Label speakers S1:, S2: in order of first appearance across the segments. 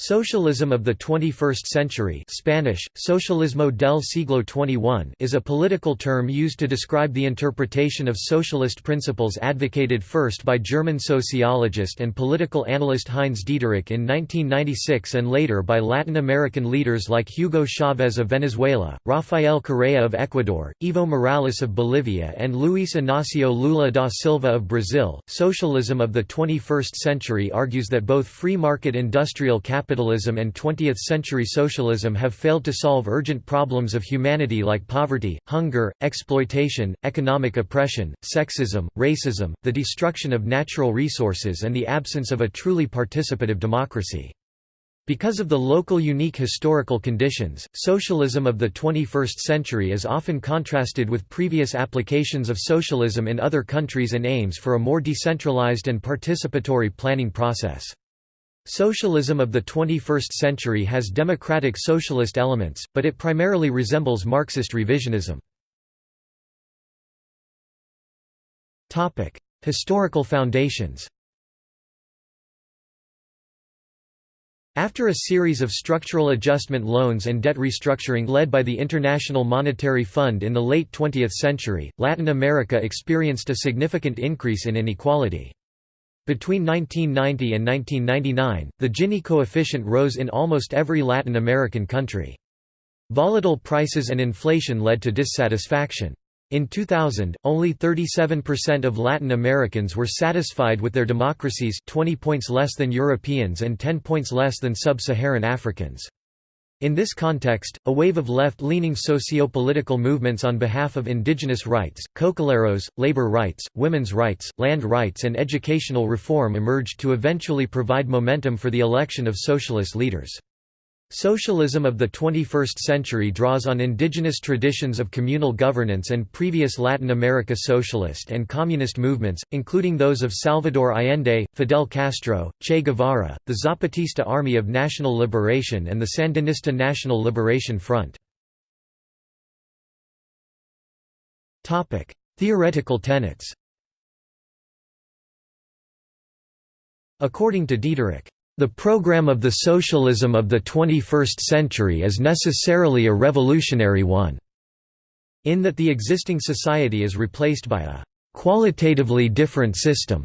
S1: Socialism of the 21st century Spanish, Socialismo del siglo XXI is a political term used to describe the interpretation of socialist principles advocated first by German sociologist and political analyst Heinz Dieterich in 1996 and later by Latin American leaders like Hugo Chavez of Venezuela, Rafael Correa of Ecuador, Evo Morales of Bolivia and Luis Inácio Lula da Silva of Brazil. Socialism of the 21st century argues that both free market industrial capital capitalism and 20th-century socialism have failed to solve urgent problems of humanity like poverty, hunger, exploitation, economic oppression, sexism, racism, the destruction of natural resources and the absence of a truly participative democracy. Because of the local unique historical conditions, socialism of the 21st century is often contrasted with previous applications of socialism in other countries and aims for a more decentralized and participatory planning process. Socialism of the 21st century has democratic socialist elements, but it primarily resembles Marxist revisionism. Historical foundations After a series of structural adjustment loans and debt restructuring led by the International Monetary Fund in the late 20th century, Latin America experienced a significant increase in inequality. Between 1990 and 1999, the Gini coefficient rose in almost every Latin American country. Volatile prices and inflation led to dissatisfaction. In 2000, only 37% of Latin Americans were satisfied with their democracies 20 points less than Europeans and 10 points less than sub-Saharan Africans. In this context, a wave of left-leaning socio-political movements on behalf of indigenous rights, cocaleros, labor rights, women's rights, land rights and educational reform emerged to eventually provide momentum for the election of socialist leaders. Socialism of the 21st century draws on indigenous traditions of communal governance and previous Latin America socialist and communist movements, including those of Salvador Allende, Fidel Castro, Che Guevara, the Zapatista Army of National Liberation and the Sandinista National Liberation Front. Theoretical tenets According to Dieterich, the program of the socialism of the 21st century is necessarily a revolutionary one, in that the existing society is replaced by a qualitatively different system.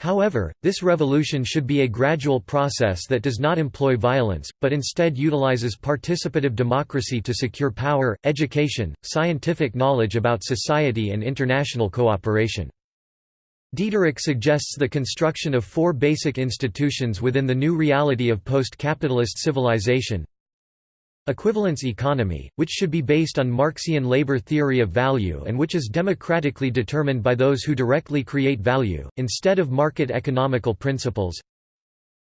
S1: However, this revolution should be a gradual process that does not employ violence, but instead utilizes participative democracy to secure power, education, scientific knowledge about society and international cooperation. Dieterich suggests the construction of four basic institutions within the new reality of post-capitalist civilization. Equivalence economy, which should be based on Marxian labor theory of value and which is democratically determined by those who directly create value, instead of market economical principles.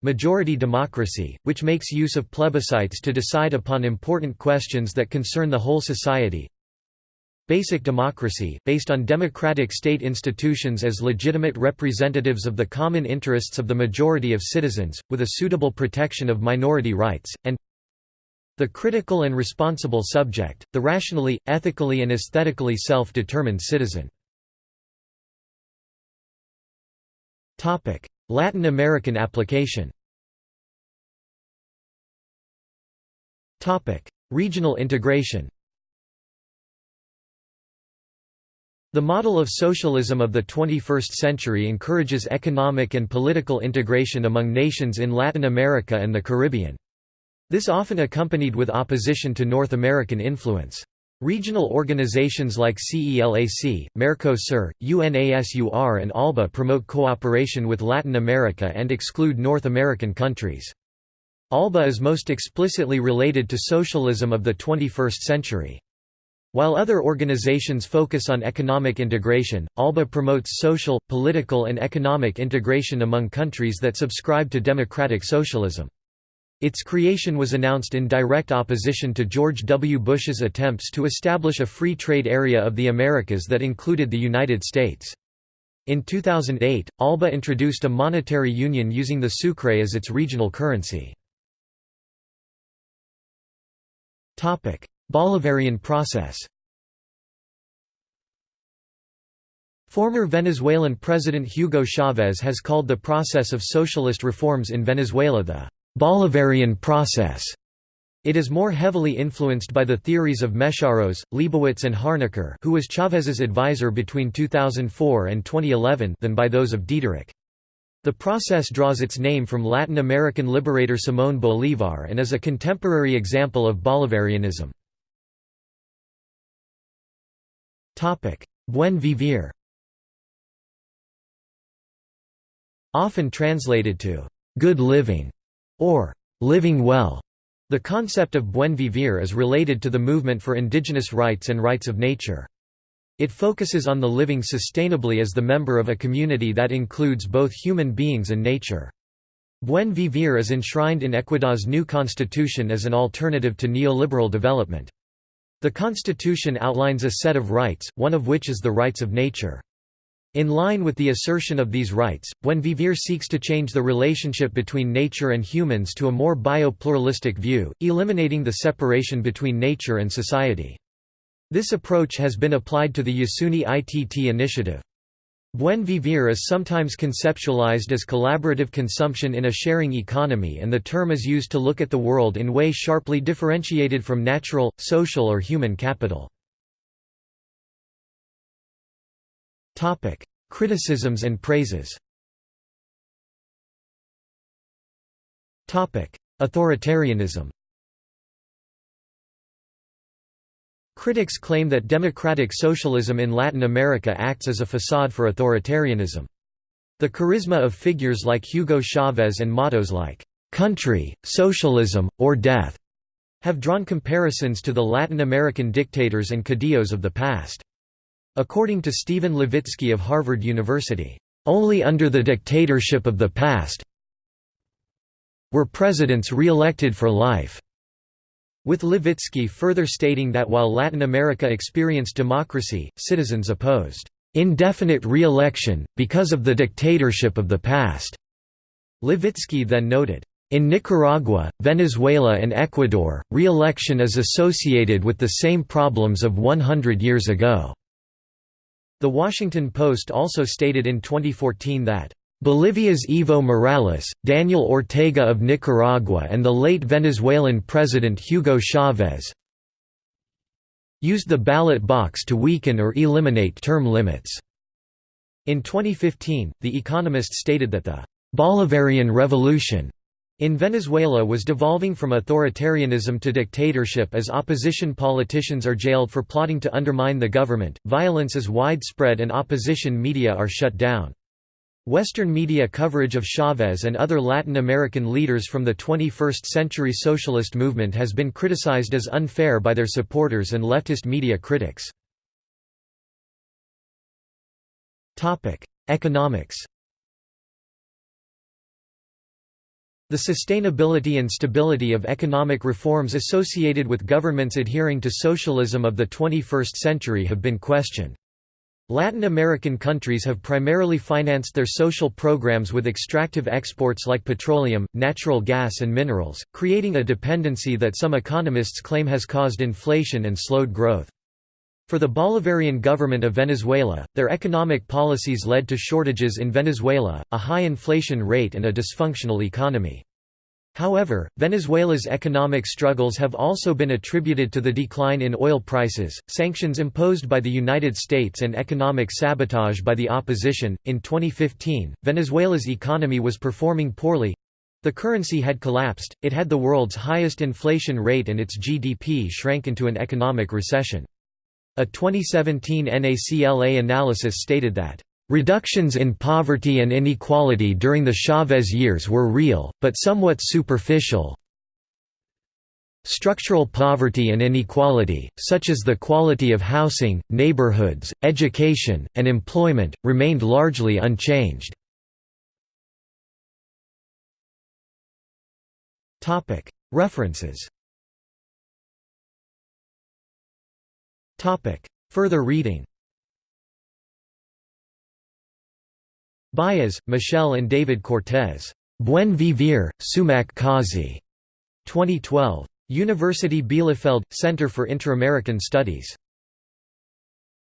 S1: Majority democracy, which makes use of plebiscites to decide upon important questions that concern the whole society, Basic democracy based on democratic state institutions as legitimate representatives of the common interests of the majority of citizens, with a suitable protection of minority rights, and the critical and responsible subject, the rationally, ethically and aesthetically self-determined citizen. Latin American application Regional integration The model of socialism of the 21st century encourages economic and political integration among nations in Latin America and the Caribbean. This often accompanied with opposition to North American influence. Regional organizations like CELAC, Mercosur, UNASUR and ALBA promote cooperation with Latin America and exclude North American countries. ALBA is most explicitly related to socialism of the 21st century. While other organizations focus on economic integration, ALBA promotes social, political and economic integration among countries that subscribe to democratic socialism. Its creation was announced in direct opposition to George W. Bush's attempts to establish a free trade area of the Americas that included the United States. In 2008, ALBA introduced a monetary union using the sucre as its regional currency. Bolivarian process Former Venezuelan President Hugo Chavez has called the process of socialist reforms in Venezuela the «Bolivarian process». It is more heavily influenced by the theories of Mészáros, Lebowitz and Harnecker who was Chávez's advisor between 2004 and 2011 than by those of Dieterich. The process draws its name from Latin American liberator Simón Bolívar and is a contemporary example of Bolivarianism. Buen vivir Often translated to «good living» or «living well», the concept of buen vivir is related to the movement for indigenous rights and rights of nature. It focuses on the living sustainably as the member of a community that includes both human beings and nature. Buen vivir is enshrined in Ecuador's new constitution as an alternative to neoliberal development. The constitution outlines a set of rights, one of which is the rights of nature. In line with the assertion of these rights, Buen Vivir seeks to change the relationship between nature and humans to a more bio-pluralistic view, eliminating the separation between nature and society. This approach has been applied to the Yasuni ITT initiative. Buen vivir is sometimes conceptualized as collaborative consumption in a sharing economy and the term is used to look at the world in way sharply differentiated from natural, social or human capital. Criticisms and praises Authoritarianism Critics claim that democratic socialism in Latin America acts as a facade for authoritarianism. The charisma of figures like Hugo Chavez and mottos like, "'Country, Socialism, or Death' have drawn comparisons to the Latin American dictators and caudillos of the past. According to Stephen Levitsky of Harvard University, "...only under the dictatorship of the past were presidents re-elected for life." With Levitsky further stating that while Latin America experienced democracy, citizens opposed indefinite re-election, because of the dictatorship of the past." Levitsky then noted, in Nicaragua, Venezuela and Ecuador, re-election is associated with the same problems of 100 years ago. The Washington Post also stated in 2014 that Bolivia's Evo Morales, Daniel Ortega of Nicaragua and the late Venezuelan President Hugo Chavez used the ballot box to weaken or eliminate term limits. In 2015, The Economist stated that the Bolivarian Revolution in Venezuela was devolving from authoritarianism to dictatorship as opposition politicians are jailed for plotting to undermine the government, violence is widespread and opposition media are shut down. Western media coverage of Chavez and other Latin American leaders from the 21st-century socialist movement has been criticized as unfair by their supporters and leftist media critics. Economics The sustainability and stability of economic reforms associated with governments adhering to socialism of the 21st century have been questioned. Latin American countries have primarily financed their social programs with extractive exports like petroleum, natural gas and minerals, creating a dependency that some economists claim has caused inflation and slowed growth. For the Bolivarian government of Venezuela, their economic policies led to shortages in Venezuela, a high inflation rate and a dysfunctional economy. However, Venezuela's economic struggles have also been attributed to the decline in oil prices, sanctions imposed by the United States, and economic sabotage by the opposition. In 2015, Venezuela's economy was performing poorly the currency had collapsed, it had the world's highest inflation rate, and its GDP shrank into an economic recession. A 2017 NACLA analysis stated that, "...reductions in poverty and inequality during the Chavez years were real, but somewhat superficial. Structural poverty and inequality, such as the quality of housing, neighborhoods, education, and employment, remained largely unchanged." References. Further reading Baez, Michel and David Cortez. Buen Vivir, Sumak Kawsay. 2012. University Bielefeld – Center for Inter-American Studies.